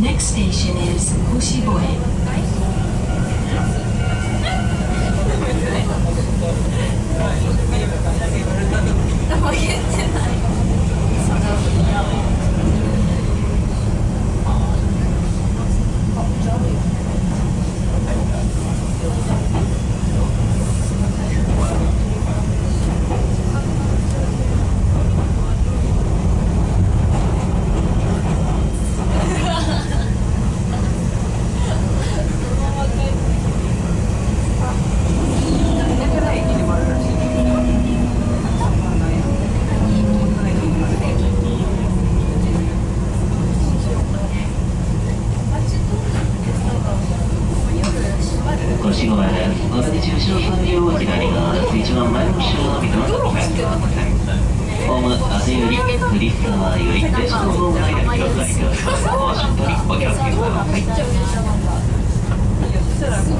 The next station is Oshiboe. 45枚です。お出口後ろ3両左側です。一番前の後ろの水はお帰りください。ホーム風より、栗沢より、電車の道内で広がりください。お足元にお気をつけください。